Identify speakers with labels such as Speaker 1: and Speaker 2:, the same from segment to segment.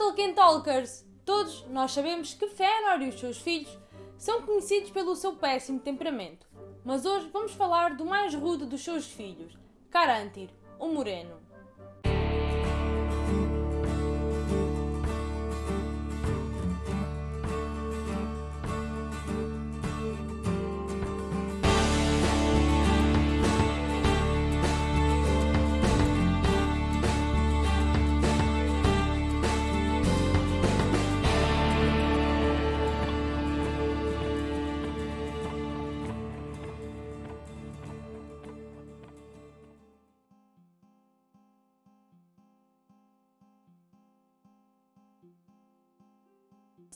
Speaker 1: Tolkien Talkers! Todos nós sabemos que Fëanor e os seus filhos são conhecidos pelo seu péssimo temperamento. Mas hoje vamos falar do mais rude dos seus filhos, Carantir, o Moreno.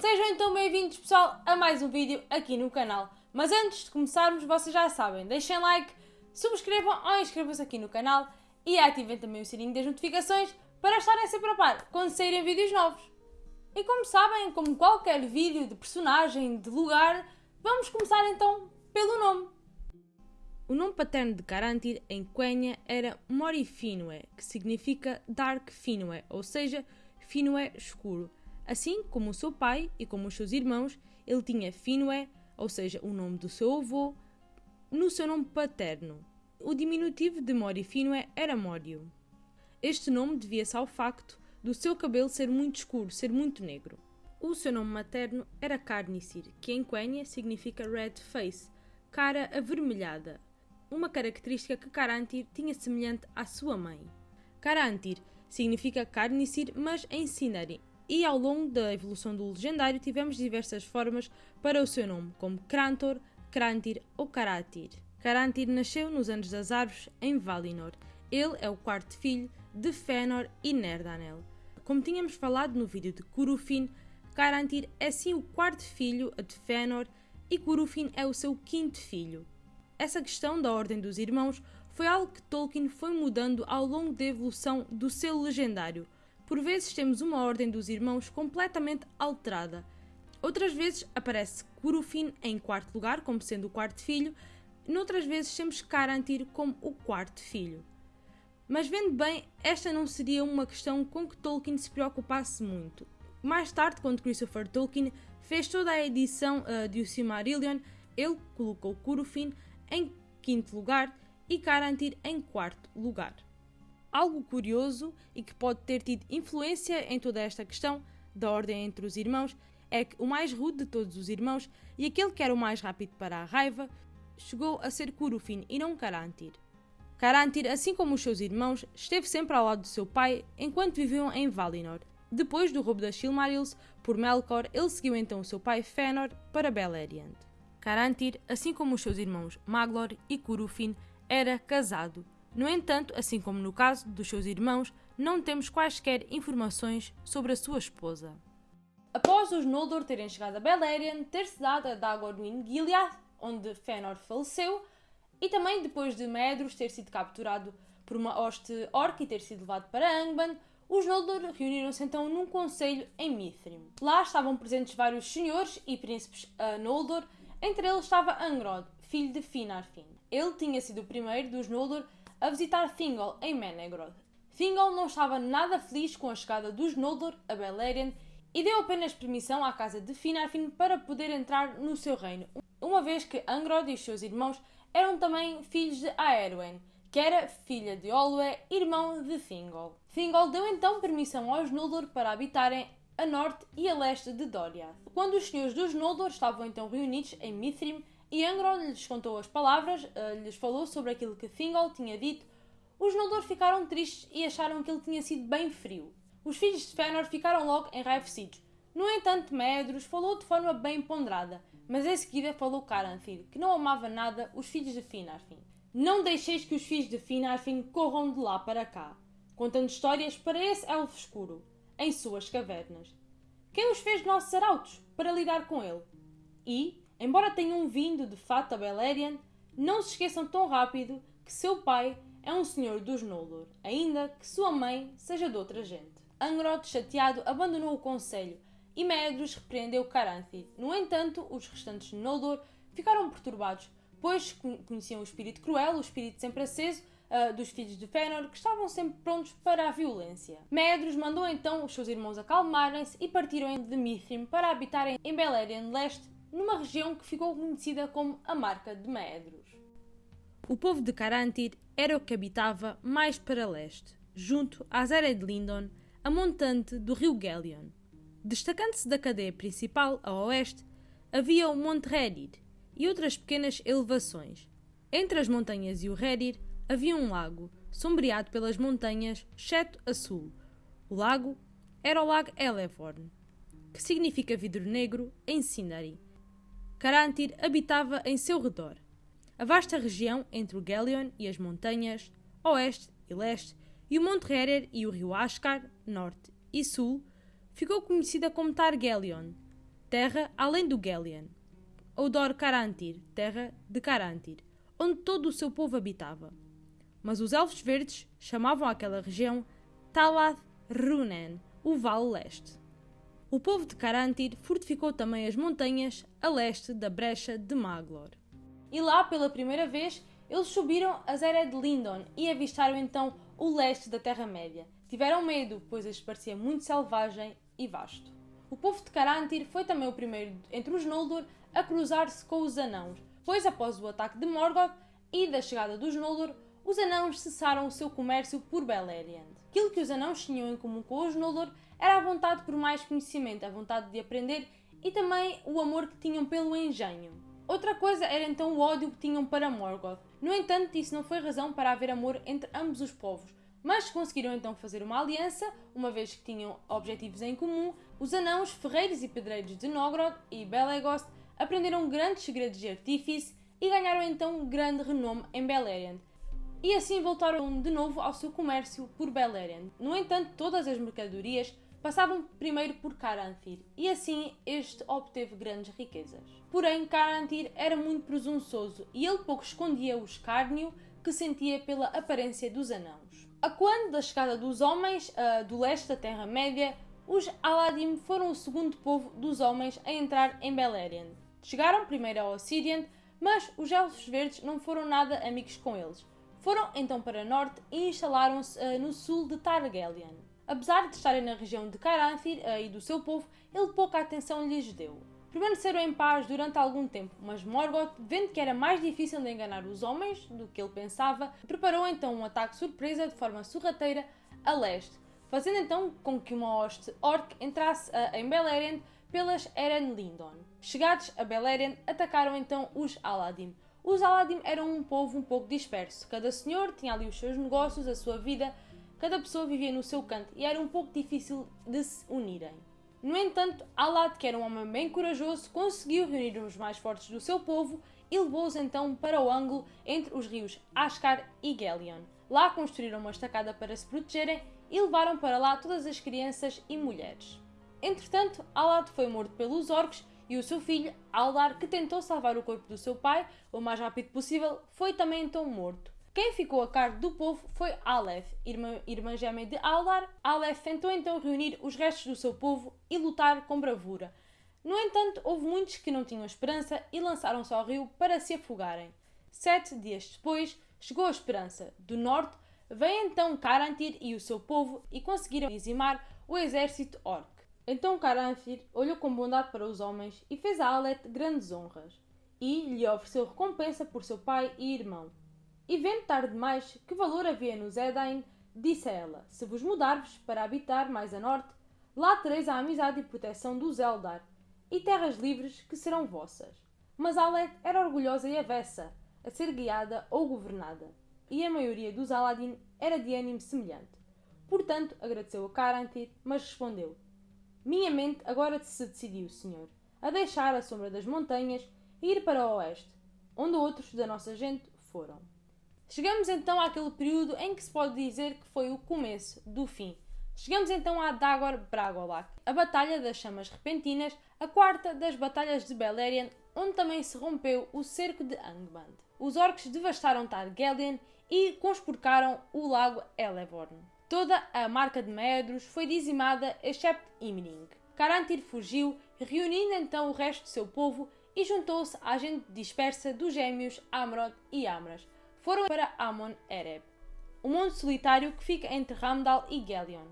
Speaker 1: Sejam então bem-vindos pessoal a mais um vídeo aqui no canal. Mas antes de começarmos, vocês já sabem, deixem like, subscrevam ou inscrevam-se aqui no canal e ativem também o sininho das notificações para estarem sempre a par quando saírem vídeos novos. E como sabem, como qualquer vídeo de personagem, de lugar, vamos começar então pelo nome. O nome paterno de Carantir em Quenya era Morifinue, que significa Dark Finue, ou seja, Finue escuro. Assim como o seu pai e como os seus irmãos, ele tinha Finue, ou seja, o nome do seu avô, no seu nome paterno. O diminutivo de Mori Finue era Morio. Este nome devia-se ao facto do seu cabelo ser muito escuro, ser muito negro. O seu nome materno era Carnicir, que em Quenya significa red face, cara avermelhada, uma característica que Carantir tinha semelhante à sua mãe. Carantir significa Carnicir, mas em Sinari, e ao longo da evolução do legendário tivemos diversas formas para o seu nome, como Krantor, Krantir ou Karatir. Karantir nasceu nos Anos das Árvores, em Valinor. Ele é o quarto filho de Fëanor e Nerdanel. Como tínhamos falado no vídeo de Curufin, Carantir é sim o quarto filho de Fëanor e Curufin é o seu quinto filho. Essa questão da ordem dos irmãos foi algo que Tolkien foi mudando ao longo da evolução do seu legendário, por vezes temos uma ordem dos irmãos completamente alterada. Outras vezes aparece Curufin em quarto lugar, como sendo o quarto filho, noutras vezes temos Carantir como o quarto filho. Mas vendo bem, esta não seria uma questão com que Tolkien se preocupasse muito. Mais tarde, quando Christopher Tolkien fez toda a edição uh, de O Silmarillion, ele colocou Curufin em quinto lugar e Carantir em quarto lugar. Algo curioso e que pode ter tido influência em toda esta questão da ordem entre os irmãos é que o mais rude de todos os irmãos e aquele que era o mais rápido para a raiva chegou a ser Curufin e não Carantir. Carantir, assim como os seus irmãos, esteve sempre ao lado do seu pai enquanto viviam em Valinor. Depois do roubo das Silmarils por Melkor, ele seguiu então o seu pai Fëanor para Beleriand. Carantir, assim como os seus irmãos Maglor e Curufin, era casado no entanto, assim como no caso dos seus irmãos, não temos quaisquer informações sobre a sua esposa. Após os Noldor terem chegado a Beleriand, ter-se dado a Dagorwin Gilead, onde Fëanor faleceu, e também depois de Medros ter sido capturado por uma hoste orc e ter sido levado para Angband, os Noldor reuniram-se então num conselho em Mithrim. Lá estavam presentes vários senhores e príncipes a Noldor, entre eles estava Angrod, filho de Finarfin. Ele tinha sido o primeiro dos Noldor a visitar Thingol em Menegroth. Thingol não estava nada feliz com a chegada dos Noldor a Beleriand e deu apenas permissão à casa de Finarfin para poder entrar no seu reino, uma vez que Angrod e os seus irmãos eram também filhos de Aerwen, que era filha de Olwe, irmão de Thingol. Thingol deu então permissão aos Noldor para habitarem a norte e a leste de Doriath. Quando os senhores dos Noldor estavam então reunidos em Mithrim, e Angrod lhes contou as palavras, uh, lhes falou sobre aquilo que Thingol tinha dito. Os Noldor ficaram tristes e acharam que ele tinha sido bem frio. Os filhos de Fëanor ficaram logo enraivecidos. No entanto, Medros falou de forma bem ponderada, mas em seguida falou Caranthir, que não amava nada os filhos de Finarfin. Não deixeis que os filhos de Finarfin corram de lá para cá, contando histórias para esse elfo escuro, em suas cavernas. Quem os fez nossos arautos para lidar com ele? E, Embora tenham vindo de fato a Beleriand, não se esqueçam tão rápido que seu pai é um senhor dos Noldor, ainda que sua mãe seja de outra gente. Angrod, chateado, abandonou o conselho e Medros repreendeu Caranthir. No entanto, os restantes Noldor ficaram perturbados, pois conheciam o espírito cruel, o espírito sempre aceso, uh, dos filhos de Fëanor, que estavam sempre prontos para a violência. Medros mandou então os seus irmãos acalmarem-se e partiram de Mithrim para habitarem em Beleriand Leste, numa região que ficou conhecida como a Marca de Medros. O povo de Carantir era o que habitava mais para leste, junto à Zera de Lindon, a montante do rio Gelion. Destacando-se da cadeia principal a oeste, havia o Monte Redir e outras pequenas elevações. Entre as montanhas e o Redir havia um lago, sombreado pelas montanhas, exceto a sul. O lago era o Lago Elevorn, que significa vidro negro em Sindari. Carantir habitava em seu redor. A vasta região entre o Gelion e as montanhas, oeste e leste, e o Monte Herer e o rio Ascar, norte e sul, ficou conhecida como Targelion, terra além do Gelion, ou Dor Carantir, terra de Carantir, onde todo o seu povo habitava. Mas os Elfos Verdes chamavam aquela região Talath Runen, o Vale Leste. O povo de Carantir fortificou também as montanhas a leste da brecha de Maglor. E lá, pela primeira vez, eles subiram a Zera de Lindon e avistaram então o leste da Terra-média. Tiveram medo, pois lhes parecia muito selvagem e vasto. O povo de Carantir foi também o primeiro entre os Noldor a cruzar-se com os Anãos, pois após o ataque de Morgoth e da chegada dos Noldor, os Anãos cessaram o seu comércio por Beleriand. Aquilo que os Anãos tinham em comum com os Noldor era a vontade por mais conhecimento, a vontade de aprender e também o amor que tinham pelo engenho. Outra coisa era então o ódio que tinham para Morgoth. No entanto, isso não foi razão para haver amor entre ambos os povos, mas conseguiram então fazer uma aliança, uma vez que tinham objetivos em comum. Os anãos, ferreiros e pedreiros de Nogrod e Belegost aprenderam grandes segredos de artífice e ganharam então grande renome em Beleriand. E assim voltaram de novo ao seu comércio por Beleriand. No entanto, todas as mercadorias passavam primeiro por Caranthir, e assim este obteve grandes riquezas. Porém, Caranthir era muito presunçoso e ele pouco escondia o escárnio que sentia pela aparência dos anãos. A quando da chegada dos homens uh, do leste da Terra-média, os Aladim foram o segundo povo dos homens a entrar em Beleriand. Chegaram primeiro ao Ossiriant, mas os Elfos Verdes não foram nada amigos com eles. Foram então para norte e instalaram-se uh, no sul de Targaryen. Apesar de estarem na região de Caranthir uh, e do seu povo, ele pouca atenção lhes deu. Permaneceram em paz durante algum tempo, mas Morgoth, vendo que era mais difícil de enganar os homens do que ele pensava, preparou então um ataque surpresa de forma sorrateira a leste, fazendo então com que uma hoste orc entrasse uh, em Beleriand pelas Eren Lindon. Chegados a Beleriand, atacaram então os Aladim. Os Aladim eram um povo um pouco disperso. Cada senhor tinha ali os seus negócios, a sua vida, Cada pessoa vivia no seu canto e era um pouco difícil de se unirem. No entanto, Alad, que era um homem bem corajoso, conseguiu reunir os mais fortes do seu povo e levou-os então para o ângulo entre os rios Ascar e Gelion. Lá construíram uma estacada para se protegerem e levaram para lá todas as crianças e mulheres. Entretanto, Alad foi morto pelos orcs e o seu filho, Aldar, que tentou salvar o corpo do seu pai o mais rápido possível, foi também então morto. Quem ficou a cargo do povo foi Aleph, irmã, irmã gêmea de Aldar. Aleph tentou então reunir os restos do seu povo e lutar com bravura. No entanto, houve muitos que não tinham esperança e lançaram-se ao rio para se afogarem. Sete dias depois, chegou a esperança. Do norte, veio então Carantir e o seu povo e conseguiram dizimar o exército orc. Então Carantir olhou com bondade para os homens e fez a Alet grandes honras, e lhe ofereceu recompensa por seu pai e irmão. E vendo tarde demais que valor havia no Edain, disse a ela: Se vos mudarvos para habitar mais a norte, lá tereis a amizade e proteção dos Eldar, e terras livres que serão vossas. Mas Alet era orgulhosa e avessa a ser guiada ou governada, e a maioria dos Aladin era de ânimo semelhante. Portanto, agradeceu a Carantir, mas respondeu: Minha mente agora se decidiu, senhor, a deixar a sombra das montanhas e ir para o oeste, onde outros da nossa gente foram. Chegamos então àquele período em que se pode dizer que foi o começo do fim. Chegamos então a Dagor Bragolak, a Batalha das Chamas Repentinas, a quarta das Batalhas de Beleriand, onde também se rompeu o cerco de Angband. Os orcs devastaram Targaryen e conspurcaram o lago Elevorn. Toda a marca de Medros foi dizimada, excepto Imring. Carantir fugiu, reunindo então o resto de seu povo e juntou-se à gente dispersa dos gêmeos Amrod e Amras, foram para Amon Ereb. um monte solitário que fica entre Ramdal e Gelion.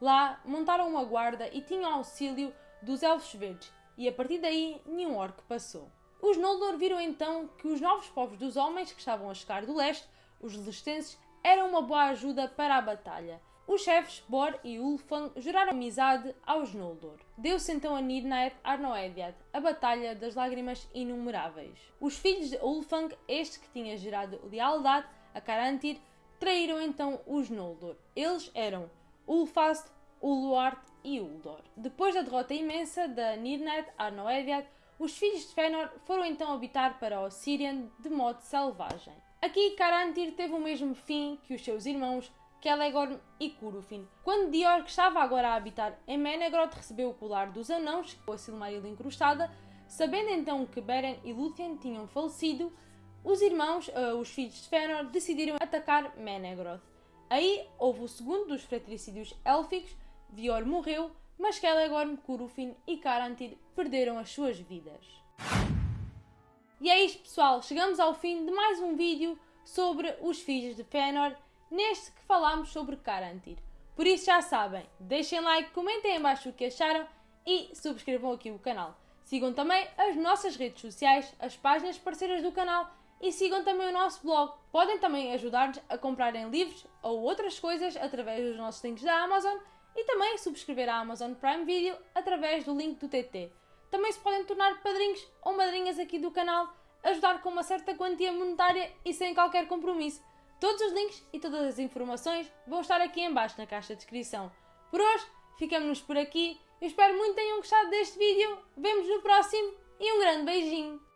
Speaker 1: Lá montaram uma guarda e tinham auxílio dos Elfos Verdes, e a partir daí nenhum orc passou. Os Noldor viram então que os novos povos dos homens que estavam a chegar do leste, os Lestenses, eram uma boa ajuda para a batalha. Os chefes Bor e Ulfang juraram amizade aos Noldor. Deu-se então a Nirnaeth Arnoediad, a Batalha das Lágrimas Inumeráveis. Os filhos de Ulfang, este que tinha gerado lealdade a Carantir, traíram então os Noldor. Eles eram Ulfast, Uluart e Uldor. Depois da derrota imensa da Nirnaeth Arnoediad, os filhos de Fëanor foram então habitar para o Sirian de modo selvagem. Aqui Carantir teve o mesmo fim que os seus irmãos Celegorm e Curufin. Quando Dior, que estava agora a habitar em Menegroth, recebeu o colar dos anãos, com a Silmaril incrustada, sabendo então que Beren e Lúthien tinham falecido, os irmãos, uh, os filhos de Fëanor, decidiram atacar Menegroth. Aí houve o segundo dos fratricídios élficos, Dior morreu, mas Celegorm, Curufin e Carantir perderam as suas vidas. E é isto pessoal, chegamos ao fim de mais um vídeo sobre os filhos de Fëanor neste que falámos sobre Carantir. Por isso já sabem, deixem like, comentem em baixo o que acharam e subscrevam aqui o canal. Sigam também as nossas redes sociais, as páginas parceiras do canal e sigam também o nosso blog. Podem também ajudar-nos a comprarem livros ou outras coisas através dos nossos links da Amazon e também subscrever a Amazon Prime Video através do link do TT. Também se podem tornar padrinhos ou madrinhas aqui do canal, ajudar com uma certa quantia monetária e sem qualquer compromisso. Todos os links e todas as informações vão estar aqui em baixo na caixa de descrição. Por hoje, ficamos por aqui. Eu espero muito que tenham gostado deste vídeo. Vemos no próximo e um grande beijinho!